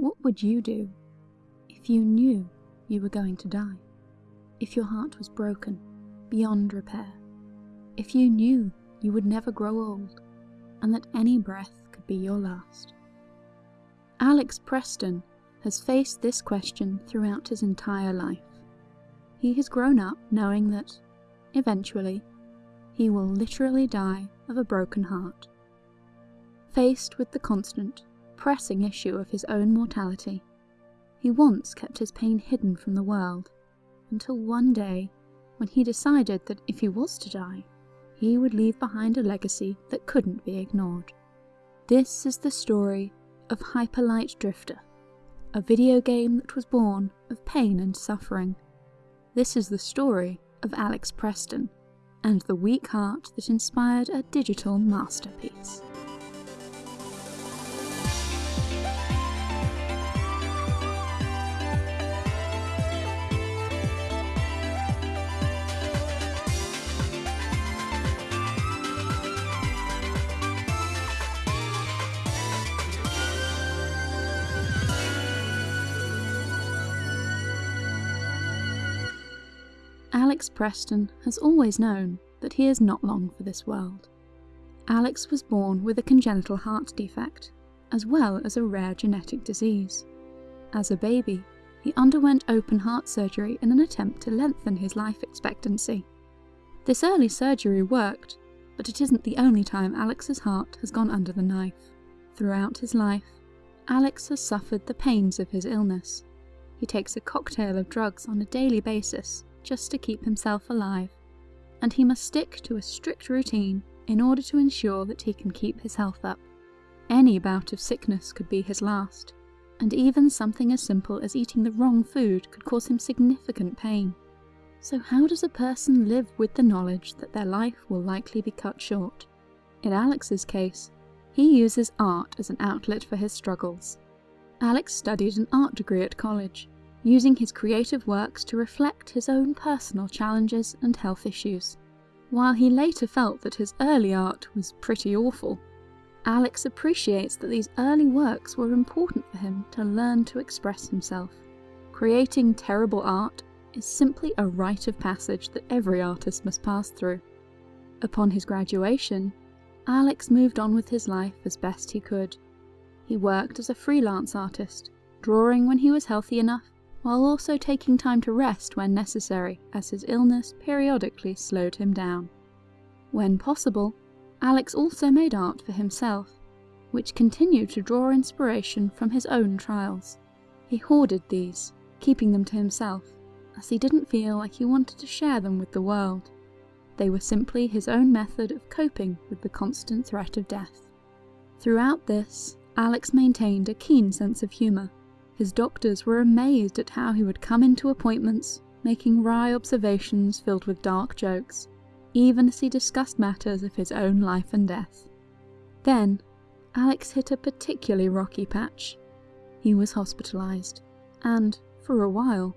What would you do if you knew you were going to die? If your heart was broken, beyond repair? If you knew you would never grow old, and that any breath could be your last? Alex Preston has faced this question throughout his entire life. He has grown up knowing that, eventually, he will literally die of a broken heart. Faced with the constant, pressing issue of his own mortality, he once kept his pain hidden from the world, until one day when he decided that if he was to die, he would leave behind a legacy that couldn't be ignored. This is the story of Hyperlight Drifter, a video game that was born of pain and suffering. This is the story of Alex Preston, and the weak heart that inspired a digital masterpiece. Alex Preston has always known that he is not long for this world. Alex was born with a congenital heart defect, as well as a rare genetic disease. As a baby, he underwent open heart surgery in an attempt to lengthen his life expectancy. This early surgery worked, but it isn't the only time Alex's heart has gone under the knife. Throughout his life, Alex has suffered the pains of his illness. He takes a cocktail of drugs on a daily basis just to keep himself alive, and he must stick to a strict routine in order to ensure that he can keep his health up. Any bout of sickness could be his last, and even something as simple as eating the wrong food could cause him significant pain. So how does a person live with the knowledge that their life will likely be cut short? In Alex's case, he uses art as an outlet for his struggles. Alex studied an art degree at college, using his creative works to reflect his own personal challenges and health issues. While he later felt that his early art was pretty awful, Alex appreciates that these early works were important for him to learn to express himself. Creating terrible art is simply a rite of passage that every artist must pass through. Upon his graduation, Alex moved on with his life as best he could. He worked as a freelance artist, drawing when he was healthy enough while also taking time to rest when necessary as his illness periodically slowed him down. When possible, Alex also made art for himself, which continued to draw inspiration from his own trials. He hoarded these, keeping them to himself, as he didn't feel like he wanted to share them with the world. They were simply his own method of coping with the constant threat of death. Throughout this, Alex maintained a keen sense of humour, his doctors were amazed at how he would come into appointments, making wry observations filled with dark jokes, even as he discussed matters of his own life and death. Then, Alex hit a particularly rocky patch. He was hospitalized, and, for a while,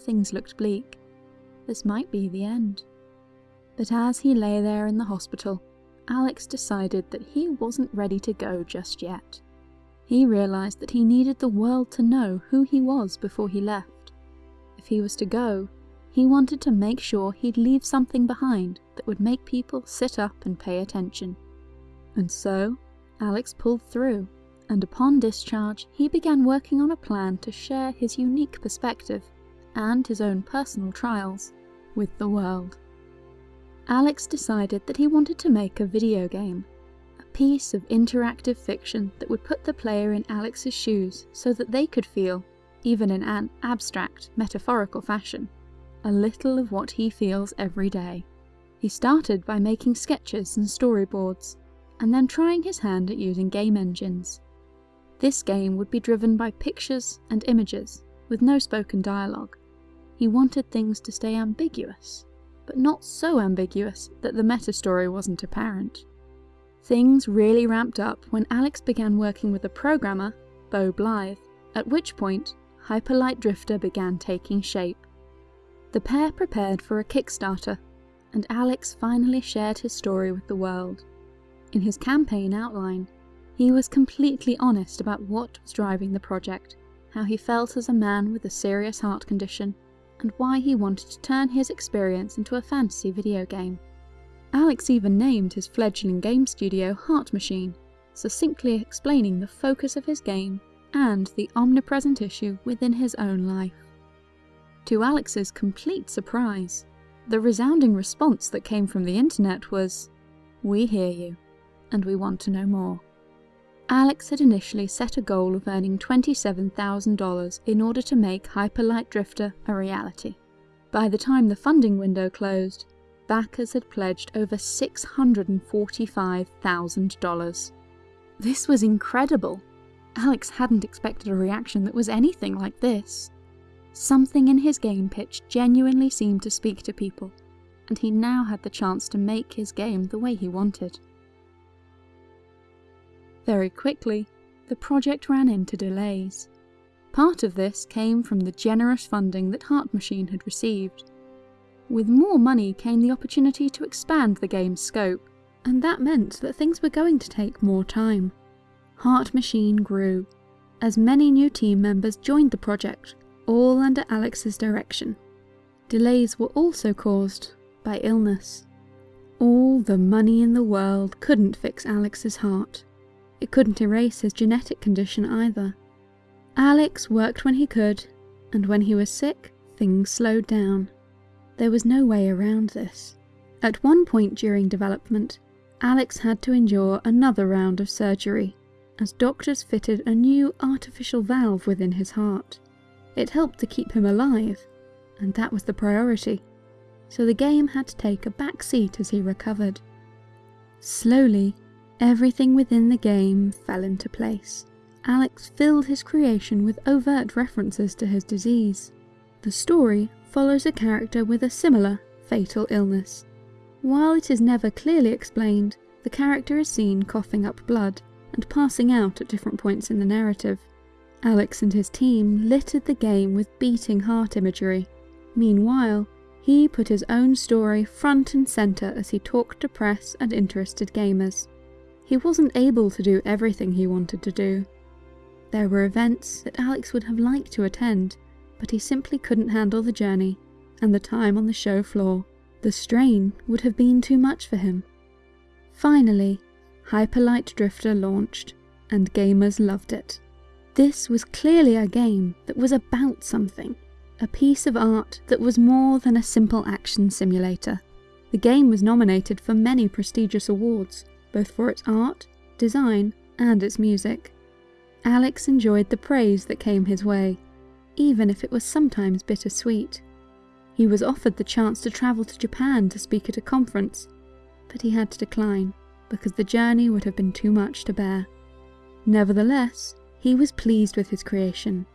things looked bleak. This might be the end. But as he lay there in the hospital, Alex decided that he wasn't ready to go just yet. He realised that he needed the world to know who he was before he left. If he was to go, he wanted to make sure he'd leave something behind that would make people sit up and pay attention. And so, Alex pulled through, and upon discharge, he began working on a plan to share his unique perspective and his own personal trials with the world. Alex decided that he wanted to make a video game piece of interactive fiction that would put the player in Alex's shoes so that they could feel, even in an abstract, metaphorical fashion, a little of what he feels every day. He started by making sketches and storyboards, and then trying his hand at using game engines. This game would be driven by pictures and images, with no spoken dialogue. He wanted things to stay ambiguous, but not so ambiguous that the meta-story wasn't apparent. Things really ramped up when Alex began working with a programmer, Beau Blythe, at which point Hyperlight Drifter began taking shape. The pair prepared for a Kickstarter, and Alex finally shared his story with the world. In his campaign outline, he was completely honest about what was driving the project, how he felt as a man with a serious heart condition and why he wanted to turn his experience into a fantasy video game. Alex even named his fledgling game studio Heart Machine, succinctly explaining the focus of his game and the omnipresent issue within his own life. To Alex's complete surprise, the resounding response that came from the internet was, We hear you, and we want to know more. Alex had initially set a goal of earning $27,000 in order to make Hyperlight Drifter a reality. By the time the funding window closed, backers had pledged over $645,000. This was incredible. Alex hadn't expected a reaction that was anything like this. Something in his game pitch genuinely seemed to speak to people, and he now had the chance to make his game the way he wanted. Very quickly, the project ran into delays. Part of this came from the generous funding that Heart Machine had received. With more money came the opportunity to expand the game's scope, and that meant that things were going to take more time. Heart Machine grew, as many new team members joined the project, all under Alex's direction. Delays were also caused by illness. All the money in the world couldn't fix Alex's heart. It couldn't erase his genetic condition either. Alex worked when he could, and when he was sick, things slowed down. There was no way around this. At one point during development, Alex had to endure another round of surgery, as doctors fitted a new artificial valve within his heart. It helped to keep him alive, and that was the priority, so the game had to take a back seat as he recovered. Slowly, Everything within the game fell into place. Alex filled his creation with overt references to his disease. The story follows a character with a similar, fatal illness. While it is never clearly explained, the character is seen coughing up blood and passing out at different points in the narrative. Alex and his team littered the game with beating heart imagery. Meanwhile, he put his own story front and centre as he talked to press and interested gamers. He wasn't able to do everything he wanted to do. There were events that Alex would have liked to attend, but he simply couldn't handle the journey and the time on the show floor. The strain would have been too much for him. Finally, Hyperlight Drifter launched, and gamers loved it. This was clearly a game that was about something, a piece of art that was more than a simple action simulator. The game was nominated for many prestigious awards, both for its art, design, and its music. Alex enjoyed the praise that came his way, even if it was sometimes bittersweet. He was offered the chance to travel to Japan to speak at a conference, but he had to decline because the journey would have been too much to bear. Nevertheless, he was pleased with his creation.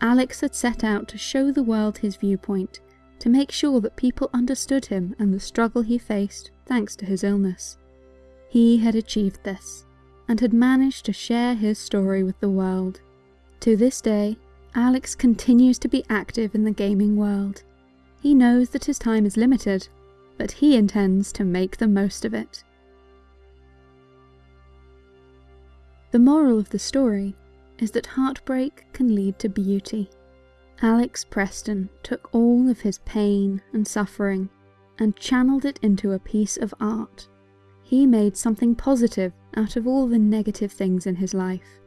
Alex had set out to show the world his viewpoint, to make sure that people understood him and the struggle he faced thanks to his illness. He had achieved this, and had managed to share his story with the world. To this day, Alex continues to be active in the gaming world. He knows that his time is limited, but he intends to make the most of it. The moral of the story is that heartbreak can lead to beauty. Alex Preston took all of his pain and suffering and channeled it into a piece of art. He made something positive out of all the negative things in his life.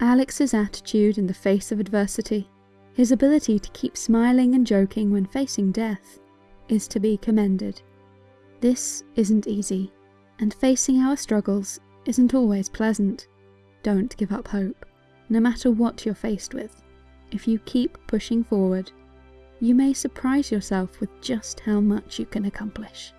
Alex's attitude in the face of adversity, his ability to keep smiling and joking when facing death, is to be commended. This isn't easy, and facing our struggles isn't always pleasant. Don't give up hope, no matter what you're faced with. If you keep pushing forward, you may surprise yourself with just how much you can accomplish.